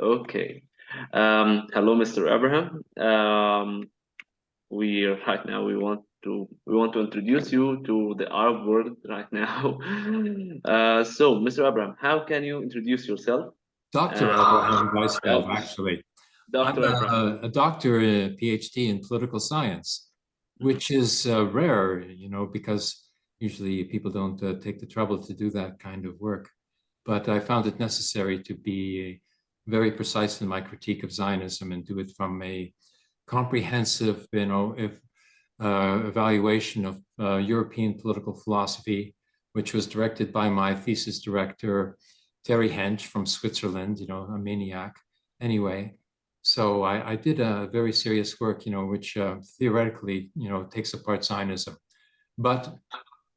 Okay. Um, hello, Mr. Abraham. Um, we are right now we want to we want to introduce you to the Arab world right now. Uh, so, Mr. Abraham, how can you introduce yourself? Dr. Uh, Abraham Weizfeld, actually. Dr. I'm Abraham. a, a doctor, a PhD in political science, which is uh, rare, you know, because usually people don't uh, take the trouble to do that kind of work. But I found it necessary to be very precise in my critique of Zionism and do it from a comprehensive, you know, if, uh, evaluation of uh, European political philosophy, which was directed by my thesis director, Terry Hench from Switzerland, you know, a maniac. Anyway, so I, I did a very serious work, you know, which uh, theoretically, you know, takes apart Zionism, but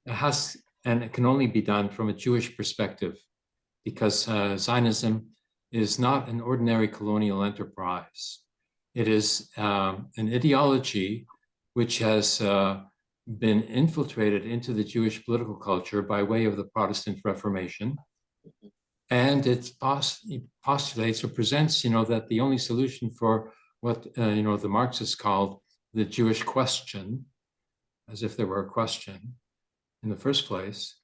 it has, and it can only be done from a Jewish perspective, because uh, Zionism is not an ordinary colonial enterprise. It is um, an ideology which has uh, been infiltrated into the Jewish political culture by way of the Protestant Reformation. And it postulates or presents, you know, that the only solution for what, uh, you know, the Marxists called the Jewish question, as if there were a question in the first place,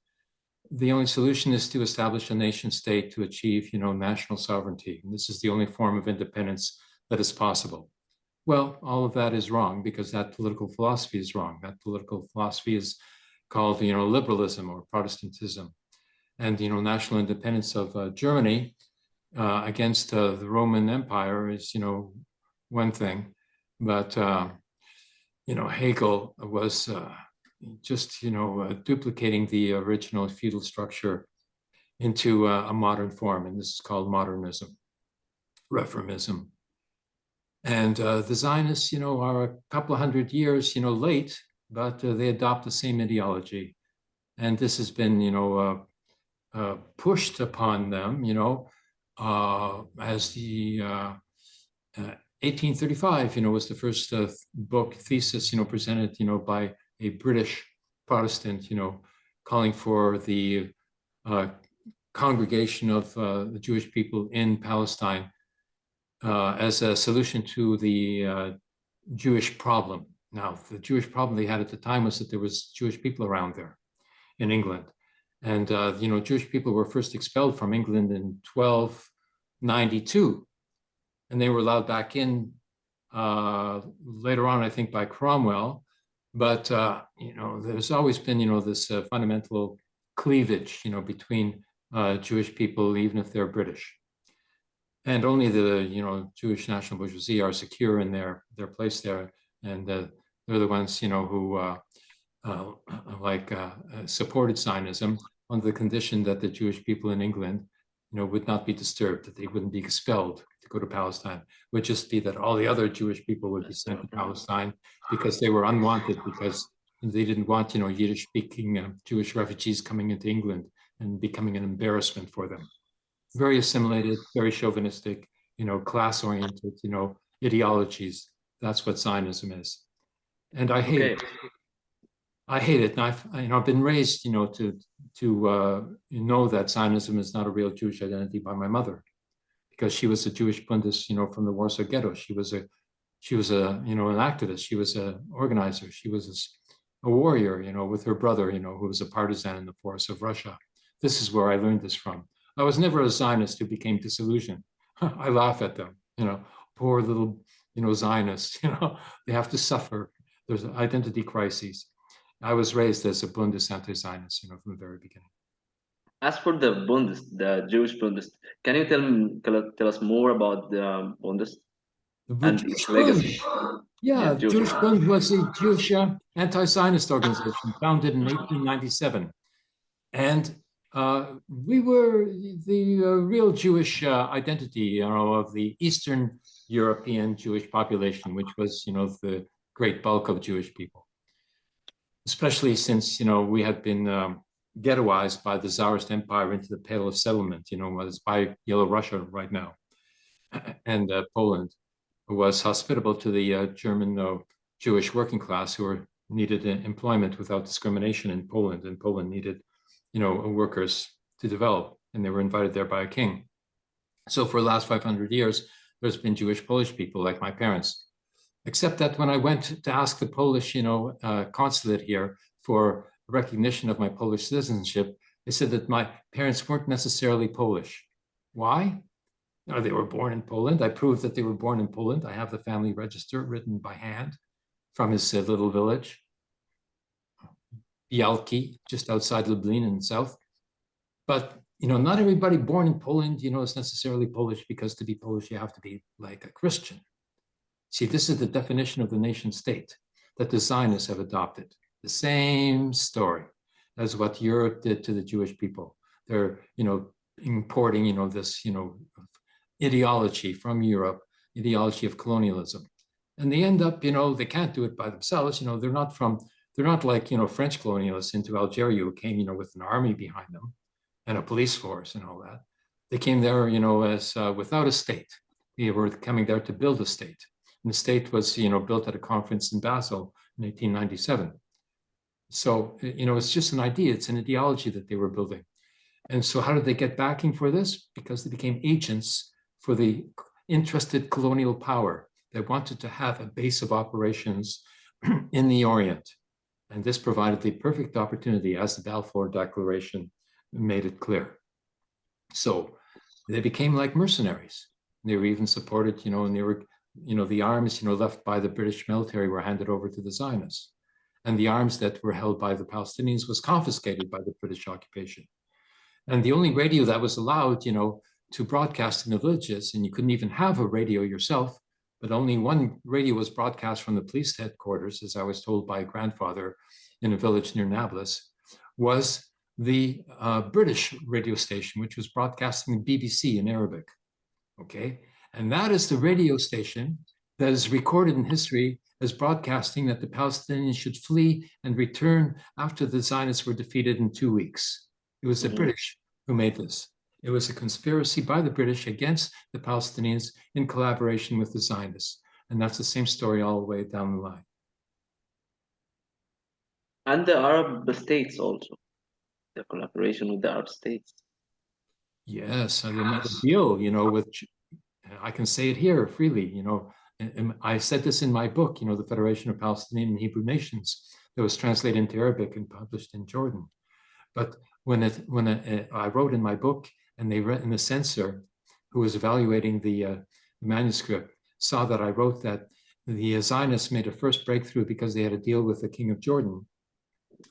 the only solution is to establish a nation state to achieve, you know, national sovereignty. And this is the only form of independence that is possible. Well, all of that is wrong because that political philosophy is wrong. That political philosophy is called, you know, liberalism or Protestantism. And, you know, national independence of uh, Germany uh, against uh, the Roman Empire is, you know, one thing. But, uh, you know, Hegel was uh, just, you know, uh, duplicating the original feudal structure into a modern form. And this is called modernism, reformism. And uh, the Zionists, you know, are a couple of hundred years, you know, late, but uh, they adopt the same ideology. And this has been, you know, uh, uh pushed upon them, you know, uh, as the 1835, uh, you know, was the first book thesis, you know, presented, you know, by a British Protestant, you know, calling for the congregation of the Jewish people in Palestine uh, as a solution to the uh, Jewish problem. Now, the Jewish problem they had at the time was that there was Jewish people around there in England. And, uh, you know, Jewish people were first expelled from England in 1292. And they were allowed back in uh, later on, I think, by Cromwell. But, uh, you know, there's always been, you know, this uh, fundamental cleavage, you know, between Jewish people, even if they're British. And only the you know Jewish national bourgeoisie are secure in their their place there, and uh, they're the ones you know who uh, uh, like uh, uh, supported Zionism on the condition that the Jewish people in England you know would not be disturbed, that they wouldn't be expelled to go to Palestine. Would just be that all the other Jewish people would be sent to Palestine because they were unwanted because they didn't want you know Yiddish speaking uh, Jewish refugees coming into England and becoming an embarrassment for them very assimilated, very chauvinistic, you know, class-oriented, you know, ideologies. That's what Zionism is. And I hate okay. it. I hate it. And I've, you know, I've been raised, you know, to to uh, know that Zionism is not a real Jewish identity by my mother, because she was a Jewish Bundist, you know, from the Warsaw Ghetto. She was a, she was a, you know, an activist. She was an organizer. She was a, a warrior, you know, with her brother, you know, who was a partisan in the forests of Russia. This is where I learned this from. I was never a Zionist who became disillusioned. I laugh at them, you know, poor little, you know, Zionists, you know, they have to suffer. There's an identity crises. I was raised as a Bundist anti-Zionist, you know, from the very beginning. As for the Bundist, the Jewish Bundist, can you tell, tell us more about the um, Bundist and its legacy? Yeah, yeah Jewish Bund was a Jewish uh, anti-Zionist organization founded in 1897. And uh, we were the uh, real Jewish uh, identity, you know, of the Eastern European Jewish population, which was, you know, the great bulk of Jewish people. Especially since, you know, we had been um, ghettoized by the Tsarist Empire into the Pale of Settlement, you know, was by Yellow Russia right now. And uh, Poland was hospitable to the uh, German uh, Jewish working class who were needed employment without discrimination in Poland, and Poland needed you know, workers to develop, and they were invited there by a king. So for the last 500 years, there's been Jewish Polish people like my parents. Except that when I went to ask the Polish, you know, uh, consulate here for recognition of my Polish citizenship, they said that my parents weren't necessarily Polish. Why? No, they were born in Poland. I proved that they were born in Poland. I have the family register written by hand from his uh, little village, Bialki, just outside Lublin in the south. But you know, not everybody born in Poland, you know, is necessarily Polish because to be Polish, you have to be like a Christian. See, this is the definition of the nation state that the Zionists have adopted. The same story as what Europe did to the Jewish people. They're, you know, importing, you know, this, you know, ideology from Europe, ideology of colonialism. And they end up, you know, they can't do it by themselves. You know, they're not from, they're not like, you know, French colonialists into Algeria who came, you know, with an army behind them and a police force and all that. They came there, you know, as uh, without a state. They were coming there to build a state. And the state was, you know, built at a conference in Basel in 1897. So, you know, it's just an idea. It's an ideology that they were building. And so how did they get backing for this? Because they became agents for the interested colonial power that wanted to have a base of operations in the Orient. And this provided the perfect opportunity as the Balfour Declaration made it clear. So they became like mercenaries. They were even supported, you know, and they were, you know, the arms, you know, left by the British military were handed over to the Zionists. And the arms that were held by the Palestinians was confiscated by the British occupation. And the only radio that was allowed, you know, to broadcast in the villages, and you couldn't even have a radio yourself, but only one radio was broadcast from the police headquarters, as I was told by a grandfather in a village near Nablus, was the uh, British radio station, which was broadcasting the BBC in Arabic. Okay, and that is the radio station that is recorded in history as broadcasting that the Palestinians should flee and return after the Zionists were defeated in two weeks. It was the mm -hmm. British who made this. It was a conspiracy by the British against the Palestinians in collaboration with the Zionists. And that's the same story all the way down the line. And the Arab states also, the collaboration with the Arab states. Yes, and another deal, you know, with, I can say it here freely, you know, I said this in my book, you know, the Federation of Palestinian and Hebrew Nations, that was translated into Arabic and published in Jordan. But when it when it, I wrote in my book and they read in the censor who was evaluating the, uh, manuscript saw that I wrote that the Zionists made a first breakthrough because they had a deal with the king of Jordan,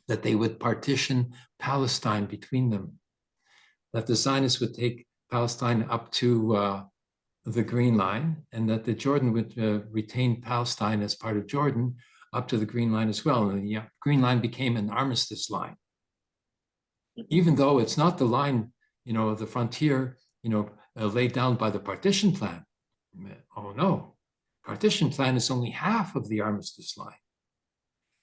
that they would partition Palestine between them, that the Zionists would take Palestine up to uh, the Green Line, and that the Jordan would uh, retain Palestine as part of Jordan up to the Green Line as well. And the uh, Green Line became an armistice line. Even though it's not the line you know, the frontier, you know, uh, laid down by the partition plan. Oh no, partition plan is only half of the armistice line.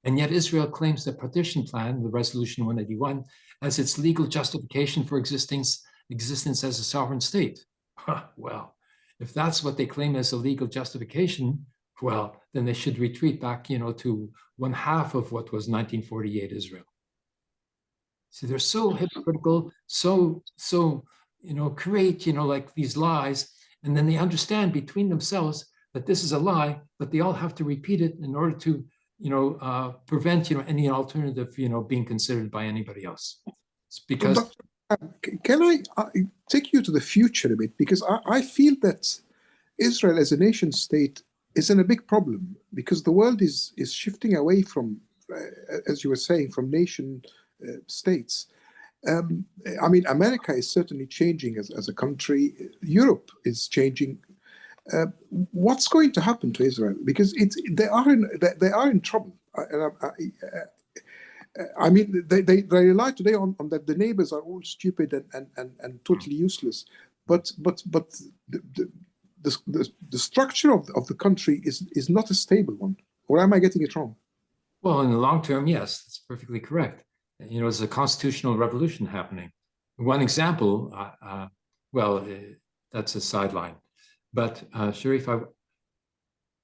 And yet Israel claims the partition plan, the resolution 181, as its legal justification for existence, existence as a sovereign state. Well, if that's what they claim as a legal justification, well, then they should retreat back, you know, to one half of what was 1948 Israel. See, they're so hypocritical, so, so, you know, create, you know, like these lies, and then they understand between themselves that this is a lie, but they all have to repeat it in order to, you know, uh, prevent, you know, any alternative, you know, being considered by anybody else. It's because. Can I uh, take you to the future a bit? Because I, I feel that Israel as a nation state is in a big problem because the world is is shifting away from, uh, as you were saying, from nation uh, states. Um, I mean, America is certainly changing as, as a country. Europe is changing. Uh, what's going to happen to Israel? Because it's they are in they, they are in trouble. I, I, I, mean, they, they, they rely today on, on that the neighbors are all stupid and, and, and, and totally useless. But but but the, the, the, the structure of, of the country is is not a stable one. Or am I getting it wrong? Well, in the long term, yes, that's perfectly correct you know, there's a constitutional revolution happening. One example, uh, uh, well, uh, that's a sideline. But uh, Sharif, I,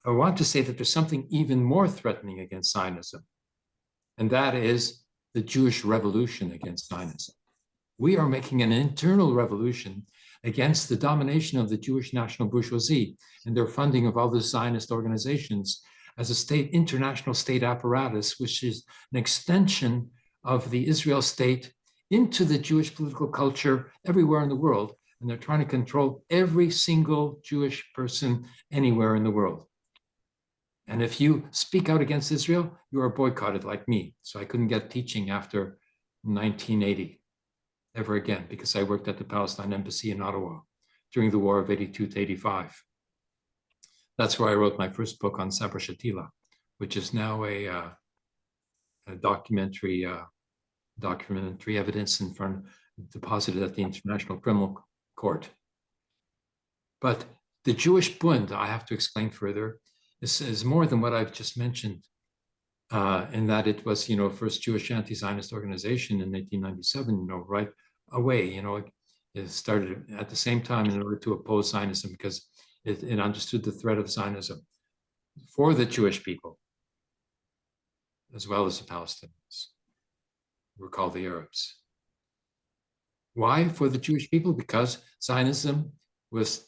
I want to say that there's something even more threatening against Zionism, and that is the Jewish revolution against Zionism. We are making an internal revolution against the domination of the Jewish national bourgeoisie and their funding of other Zionist organizations as a state, international state apparatus, which is an extension of the Israel state into the Jewish political culture everywhere in the world. And they're trying to control every single Jewish person anywhere in the world. And if you speak out against Israel, you are boycotted like me. So I couldn't get teaching after 1980 ever again because I worked at the Palestine Embassy in Ottawa during the war of 82 to 85. That's where I wrote my first book on Sabra Shatila, which is now a, uh, a documentary uh, documentary evidence in front deposited at the International Criminal Court. But the Jewish Bund, I have to explain further, is, is more than what I've just mentioned, uh, in that it was, you know, first Jewish anti-Zionist organization in 1897, you know, right away, you know, it, started at the same time in order to oppose Zionism because it, it understood the threat of Zionism for the Jewish people, as well as the Palestinians, were called the Arabs. Why for the Jewish people? Because Zionism was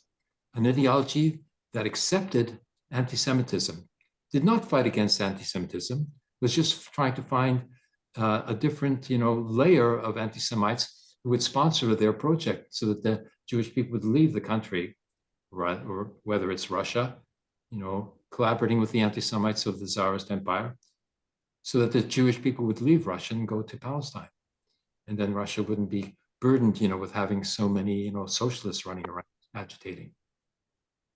an ideology that accepted anti-Semitism, did not fight against anti-Semitism, was just trying to find uh, a different, you know, layer of anti-Semites who would sponsor their project so that the Jewish people would leave the country, right, or whether it's Russia, you know, collaborating with the anti-Semites of the Tsarist Empire, so that the Jewish people would leave Russia and go to Palestine. And then Russia wouldn't be burdened, you know, with having so many, you know, socialists running around agitating.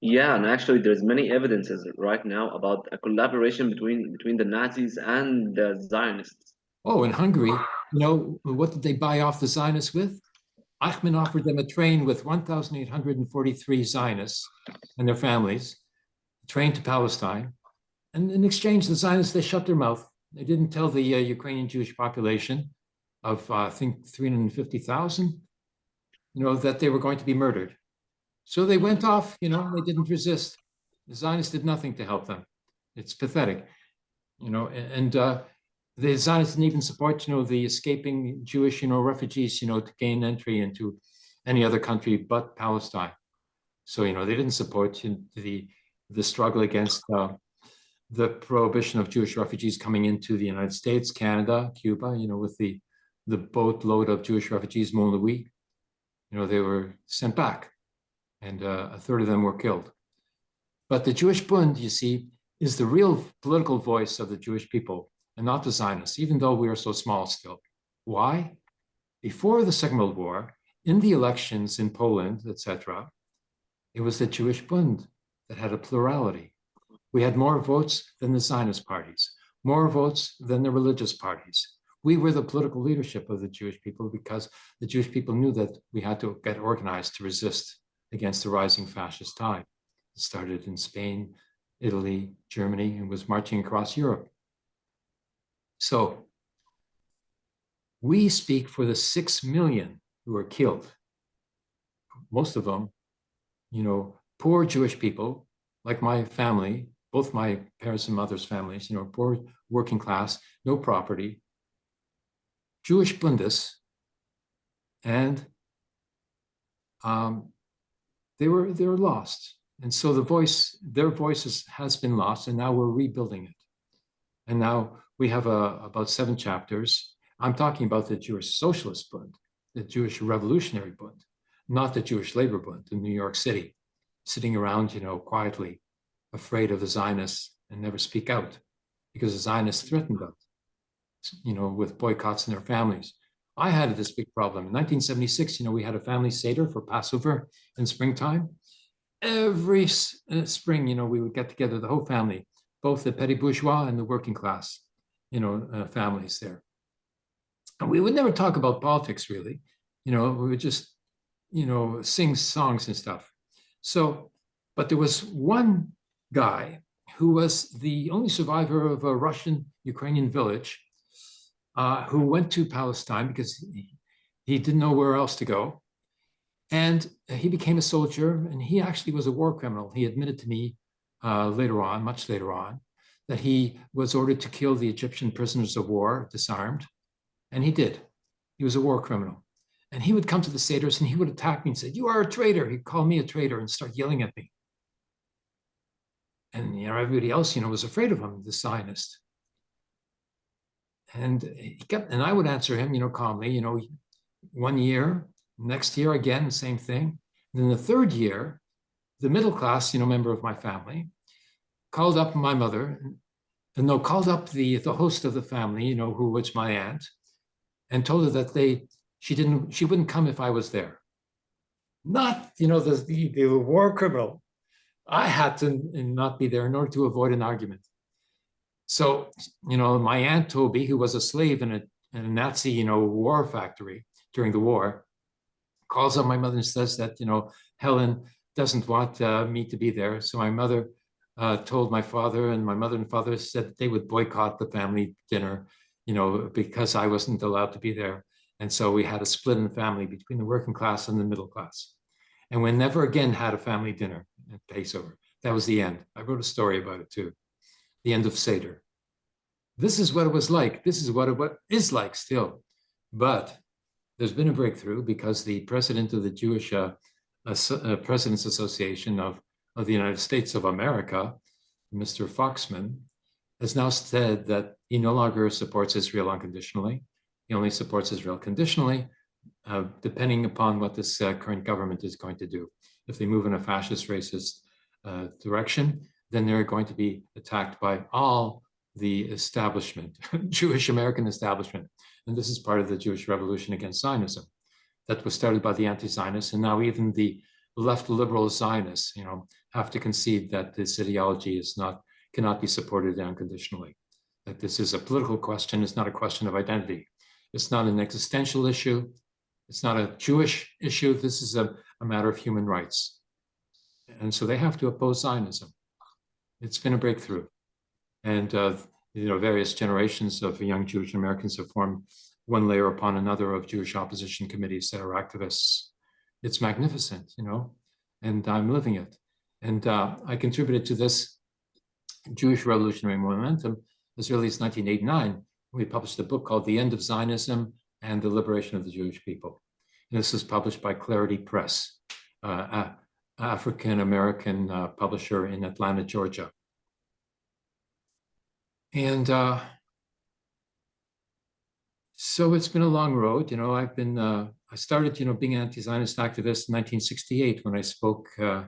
Yeah, and actually, there's many evidences right now about a collaboration between between the Nazis and the Zionists. Oh, in Hungary, you know, what did they buy off the Zionists with? Eichmann offered them a train with 1,843 Zionists and their families, train to Palestine. And in exchange, the Zionists, they shut their mouth. They didn't tell the uh, Ukrainian Jewish population of, uh, I think, 350,000, you know, that they were going to be murdered. So they went off, you know, they didn't resist. The Zionists did nothing to help them. It's pathetic, you know, and uh, the Zionists didn't even support, you know, the escaping Jewish, you know, refugees, you know, to gain entry into any other country but Palestine. So, you know, they didn't support the, the struggle against uh, the prohibition of Jewish refugees coming into the United States, Canada, Cuba, you know, with the, the boatload of Jewish refugees, Mont Louis, you know, they were sent back and uh, a third of them were killed. But the Jewish Bund, you see, is the real political voice of the Jewish people and not the Zionists, even though we are so small still. Why? Before the Second World War, in the elections in Poland, etc., it was the Jewish Bund that had a plurality. We had more votes than the Zionist parties, more votes than the religious parties. We were the political leadership of the Jewish people because the Jewish people knew that we had to get organized to resist against the rising fascist tide. It started in Spain, Italy, Germany, and was marching across Europe. So we speak for the six million who were killed. Most of them, you know, poor Jewish people, like my family, both my parents and mother's families, you know, poor working class, no property, Jewish Bundists, and um, they were they were lost. And so the voice, their voices has been lost, and now we're rebuilding it. And now we have a, about seven chapters. I'm talking about the Jewish Socialist Bund, the Jewish Revolutionary Bund, not the Jewish Labor Bund in New York City, sitting around, you know, quietly, afraid of the Zionists and never speak out because the Zionists threatened them, you know, with boycotts in their families. I had this big problem. In 1976, you know, we had a family Seder for Passover in springtime. Every uh, spring, you know, we would get together, the whole family, both the petty bourgeois and the working class, you know, uh, families there. And we would never talk about politics, really. You know, we would just, you know, sing songs and stuff. So, but there was one guy who was the only survivor of a Russian Ukrainian village uh, who went to Palestine because he, he didn't know where else to go. And he became a soldier and he actually was a war criminal. He admitted to me uh, later on, much later on, that he was ordered to kill the Egyptian prisoners of war, disarmed, and he did. He was a war criminal. And he would come to the Seders and he would attack me and say, you are a traitor. He'd call me a traitor and start yelling at me. And you know, everybody else, you know, was afraid of him, the Zionist. And he kept, and I would answer him, you know, calmly, you know, one year, next year again, same thing. And then the third year, the middle class, you know, member of my family, called up my mother, and no, called up the the host of the family, you know, who was my aunt, and told her that they she didn't she wouldn't come if I was there. Not, you know, the the, the war criminal. I had to not be there in order to avoid an argument. So, you know, my aunt Toby, who was a slave in a, in a Nazi, you know, war factory during the war, calls up my mother and says that, you know, Helen doesn't want uh, me to be there. So my mother uh, told my father and my mother and father said they would boycott the family dinner, you know, because I wasn't allowed to be there. And so we had a split in the family between the working class and the middle class. And we never again had a family dinner at Passover. That was the end. I wrote a story about it too. The end of Seder. This is what it was like. This is what it what is like still. But there's been a breakthrough because the president of the Jewish uh, uh, Presidents Association of, of the United States of America, Mr. Foxman, has now said that he no longer supports Israel unconditionally. He only supports Israel conditionally, uh, depending upon what this uh, current government is going to do. If they move in a fascist, racist uh, direction, then they're going to be attacked by all the establishment, Jewish American establishment. And this is part of the Jewish revolution against Zionism that was started by the anti-Zionists. And now even the left liberal Zionists, you know, have to concede that this ideology is not, cannot be supported unconditionally. That this is a political question, it's not a question of identity. It's not an existential issue. It's not a Jewish issue. This is a, a matter of human rights. And so they have to oppose Zionism. It's been a breakthrough. And uh, you know, various generations of young Jewish Americans have formed one layer upon another of Jewish opposition committees that are activists. It's magnificent, you know, and I'm living it. And uh, I contributed to this Jewish revolutionary momentum as early as 1989. We published a book called The End of Zionism and the Liberation of the Jewish People. And this was published by Clarity Press, uh, African-American uh, publisher in Atlanta, Georgia. And uh, so it's been a long road. You know, I've been, uh, I started, you know, being an anti-Zionist activist in 1968 when I spoke uh,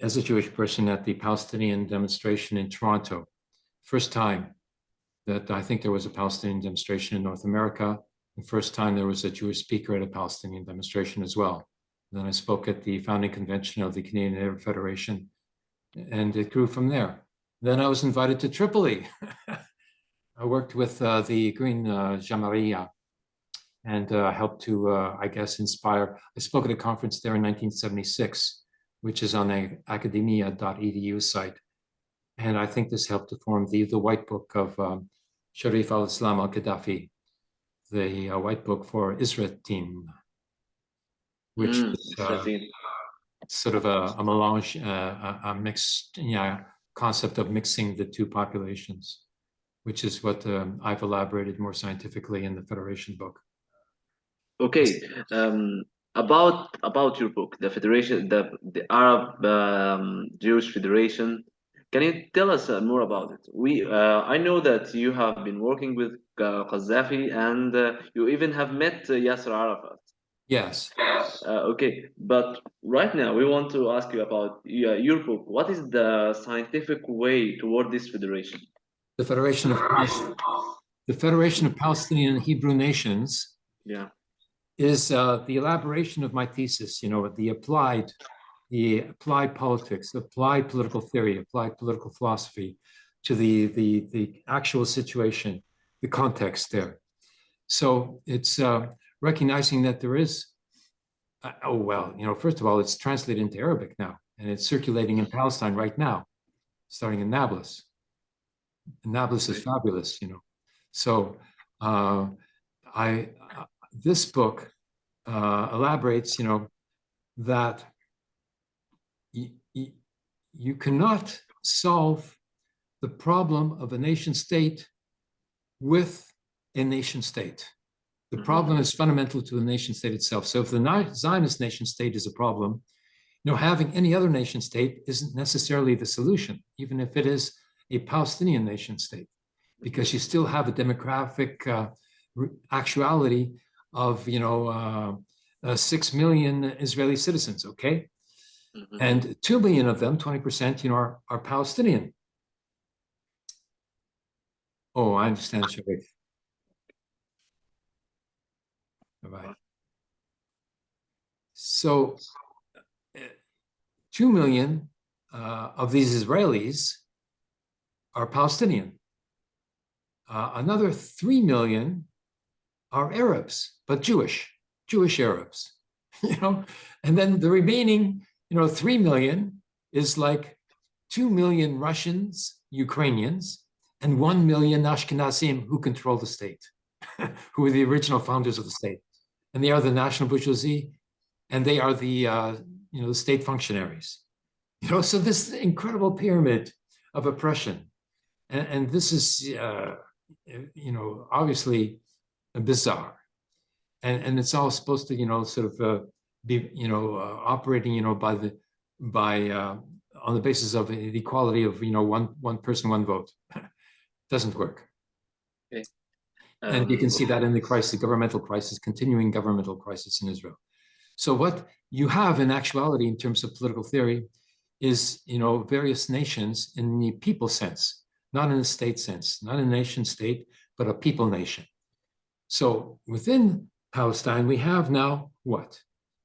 as a Jewish person at the Palestinian demonstration in Toronto. First time that I think there was a Palestinian demonstration in North America. The first time there was a Jewish speaker at a Palestinian demonstration as well. And then I spoke at the founding convention of the Canadian Arab Federation, and it grew from there. Then I was invited to Tripoli. I worked with uh, the Green uh, Jamahiriya and uh, helped to, uh, I guess, inspire. I spoke at a conference there in 1976, which is on the academia.edu site. And I think this helped to form the, the white book of um, Sharif al-Islam al-Qaddafi, the uh, white book for Israel team, which Mm, is uh, sort of a, a melange, uh, a, a mixed yeah, concept of mixing the two populations, which is what um, I've elaborated more scientifically in the Federation book. Okay, um, about about your book, the Federation, the the Arab um, Jewish Federation. Can you tell us uh, more about it? We, uh, I know that you have been working with uh, Qaddafi, and uh, you even have met uh, Yasser Arafat. Yes. Uh, okay, but right now we want to ask you about uh, your book. What is the scientific way toward this federation? The Federation of the Federation of Palestinian and Hebrew Nations Yeah. is uh, the elaboration of my thesis, you know, the applied, the applied politics, applied political theory, applied political philosophy to the, the, the actual situation, the context there. So it's uh, recognizing that there is, uh, oh, well, you know, first of all, it's translated into Arabic now, and it's circulating in Palestine right now, starting in Nablus. Nablus is fabulous, you know. So uh, I, uh, this book uh, elaborates, you know, that you cannot solve the problem of a nation state with a nation state. The Mhm. problem is fundamental to the nation state itself. So if the Zionist nation state is a problem, you know, having any other nation state isn't necessarily the solution, even if it is a Palestinian nation state, because you still have a demographic uh, actuality of, you know, uh, uh, six million Israeli citizens, okay? Mhm. And two million of them, 20%, you know, are, are Palestinian. Oh, I understand, Sharif. Bye-bye. So, uh, two million uh, of these Israelis are Palestinian. Uh, another three million are Arabs, but Jewish, Jewish Arabs, you know, and then the remaining, you know, three million is like two million Russians, Ukrainians, and one million Ashkenazim who control the state, who are the original founders of the state, and they are the national bourgeoisie, and they are the uh, you know the state functionaries, you know. So this incredible pyramid of oppression, and, and this is uh, you know obviously bizarre, and and it's all supposed to you know sort of uh, be you know uh, operating you know by the by uh, on the basis of the equality of you know one one person one vote. Doesn't work and you can see that in the crisis governmental crisis continuing governmental crisis in israel. So what you have in actuality in terms of political theory is you know various nations in the people sense not in the state sense not a nation state but a people nation. So within palestine we have now what?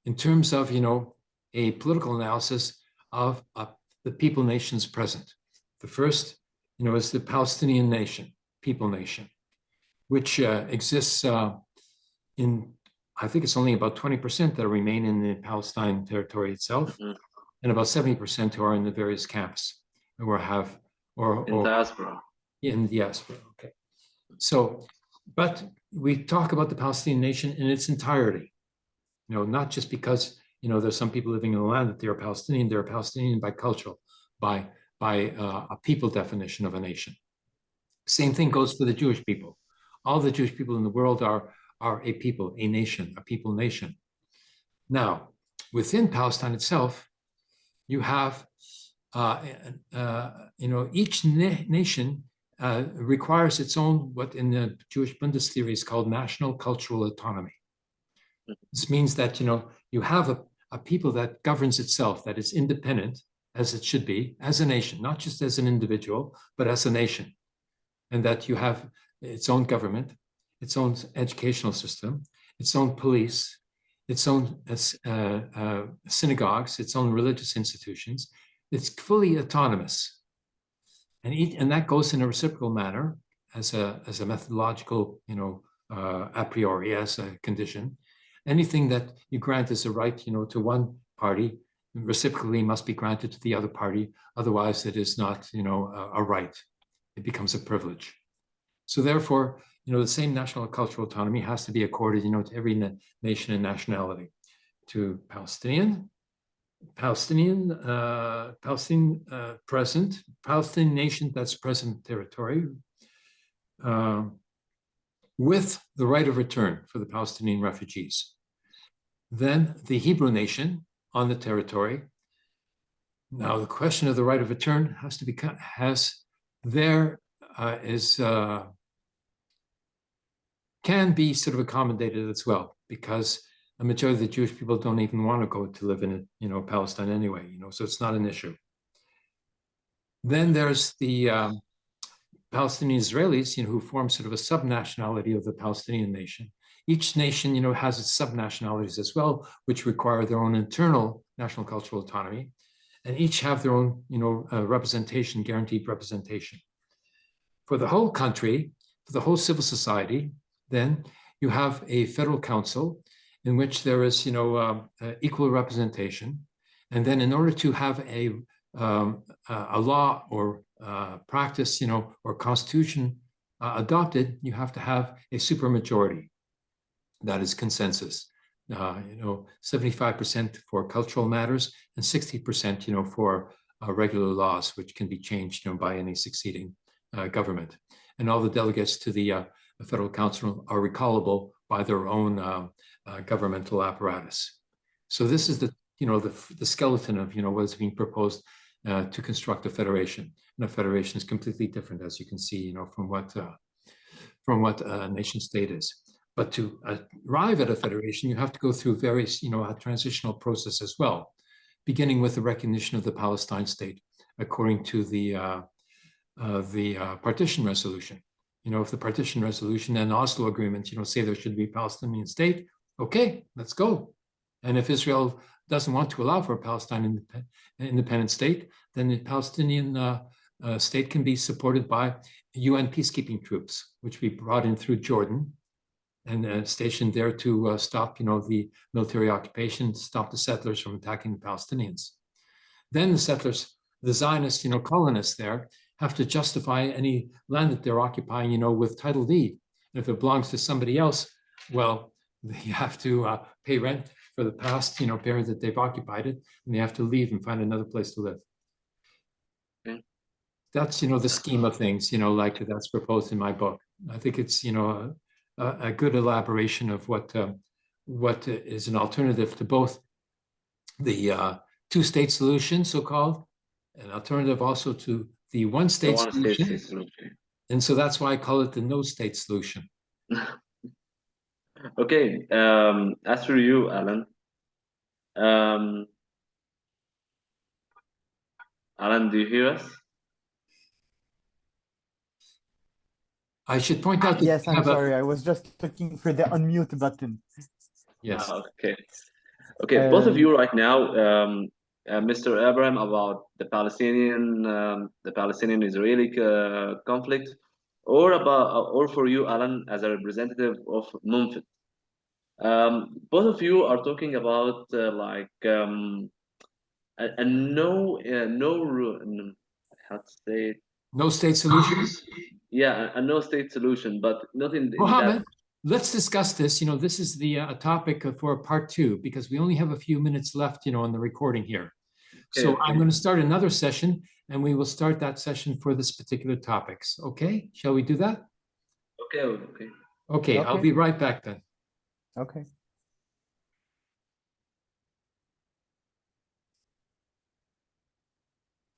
In terms of you know a political analysis of uh, the people nations present. The first you know is the palestinian nation people nation which uh, exists uh, in, I think it's only about 20% that remain in the Palestine territory itself, Mhm. and about 70% who are in the various camps or have, or, in or diaspora. in diaspora. Okay. So, but we talk about the Palestinian nation in its entirety. You know, not just because, you know, there's some people living in the land that they're Palestinian, they're Palestinian by cultural, by, by uh, a people definition of a nation. Same thing goes for the Jewish people. All the Jewish people in the world are, are a people, a nation, a people nation. Now, within Palestine itself, you have, uh, uh, you know, each na- nation uh, requires its own, what in the Jewish Bundist theory is called national cultural autonomy. This means that, you know, you have a, a people that governs itself, that is independent, as it should be, as a nation, not just as an individual, but as a nation. And that you have its own government, its own educational system, its own police, its own uh, uh, synagogues, its own religious institutions. It's fully autonomous. And, and that goes in a reciprocal manner as a, as a methodological, you know, uh, a priori, as a condition. Anything that you grant as a right, you know, to one party, reciprocally must be granted to the other party. Otherwise, it is not, you know, a, a right. It becomes a privilege. So therefore, you know, the same national cultural autonomy has to be accorded, you know, to every na nation and nationality, to Palestinian, Palestinian, uh, Palestinian uh, present, Palestinian nation that's present territory, uh, with the right of return for the Palestinian refugees. Then the Hebrew nation on the territory. Now the question of the right of return has to be has there uh, is uh, can be sort of accommodated as well because a majority of the Jewish people don't even want to go to live in you know Palestine anyway you know so it's not an issue. Then there's the um, Palestinian Israelis you know who form sort of a subnationality of the Palestinian nation. Each nation you know has its subnationalities as well which require their own internal national cultural autonomy and each have their own you know uh, representation guaranteed representation for the whole country, for the whole civil society, then you have a federal council in which there is, you know, um, uh, equal representation. And then in order to have a, um, a law or uh, practice, you know, or constitution uh, adopted, you have to have a supermajority. That is consensus. Uh, you know, 75% for cultural matters and 60%, you know, for uh, regular laws, which can be changed, you know, by any succeeding uh, government. And all the delegates to the, uh, the, Federal Council are recallable by their own um, uh, governmental apparatus. So this is the, you know, the, the skeleton of, you know, what is being proposed uh, to construct a federation. And a federation is completely different, as you can see, you know, from what uh, from what a nation state is. But to arrive at a federation, you have to go through various, you know, a transitional process as well, beginning with the recognition of the Palestine state, according to the uh, uh, the uh, partition resolution. You know, if the partition resolution and Oslo agreement, you know, say there should be a Palestinian state, okay, let's go. And if Israel doesn't want to allow for a Palestine indep independent state, then the Palestinian uh, uh, state can be supported by UN peacekeeping troops, which we brought in through Jordan and uh, stationed there to uh, stop, you know, the military occupation, stop the settlers from attacking the Palestinians. Then the settlers, the Zionists, you know, colonists there have to justify any land that they're occupying, you know, with title deed. And if it belongs to somebody else, well, they have to uh, pay rent for the past, you know, period that they've occupied it, and they have to leave and find another place to live. Okay. That's, you know, the scheme of things, you know, like that's proposed in my book. I think it's, you know, a, a good elaboration of what um, what is an alternative to both the uh, two-state solution, so-called, an alternative also to the The one-state one solution. state solution. And so that's why I call it the no-state solution. Okay, um, as for you, Alan. Um, Alan, do you hear us? I should point out. Yes, I'm sorry. I was just looking for the unmute button. Yes, Ah, Okay. Okay, both of Um, you right now, um, uh, Mr. Abraham, about the Palestinian, um, the Palestinian-Israeli uh, conflict, or about, or for you, Alan, as a representative of Munfit. Um, both of you are talking about uh, like um, a, a no, uh, no, how to say it? no-state solutions. Yeah, a, a no state solution, but not in, in that let's discuss this. You know, this is the uh, topic for part two, because we only have a few minutes left, you know, on the recording here. So I'm going to start another session and we will start that session for this particular topics. Okay, shall we do that? Okay, okay. Okay, I'll be right back then. Okay.